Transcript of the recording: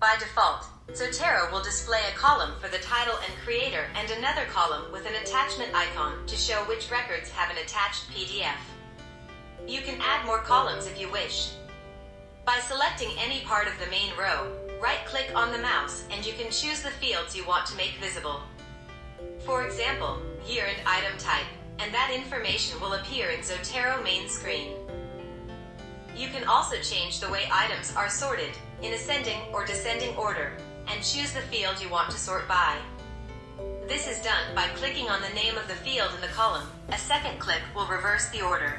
By default, Zotero will display a column for the title and creator and another column with an attachment icon to show which records have an attached PDF. You can add more columns if you wish. By selecting any part of the main row, right-click on the mouse and you can choose the fields you want to make visible. For example, year and item type, and that information will appear in Zotero main screen. You can also change the way items are sorted, in ascending or descending order, and choose the field you want to sort by. This is done by clicking on the name of the field in the column. A second click will reverse the order.